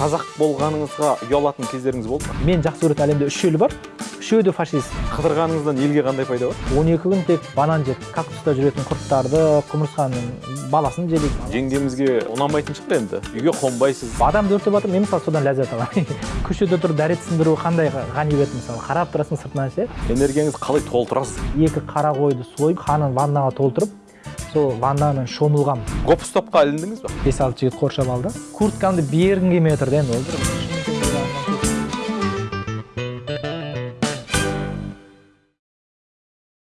қазақ болғаныңызға ұялатын кездеріңіз болды ма? Мен жақсы көретін әлемде үш ел бар. Үшеуі де фашист. Қыдырғаныңыздан елге қандай пайда бар? он екі күн тек банан жедік кактуста жүретін құрттарды құмырсқаның баласын жедік жеңгемізге ұнамайтын шығар енді. Үйге қонбайсыз. Адамды өртеп жатыр мен мысалы содан ләззат аламын көшеде тұрып дәрет сындыру қандай ғанибет мысалы? Қарап тұрасың сыртынан ше? Энергияңызды қалай толтырасыз? Екі қара қойды сойып қанын ваннаға толтырып сол ваннаның шомылғам гоп стопқа іліндіңіз ба бес алты жігіт қоршап алды. Курткамды бергім келмей отыр да енді ол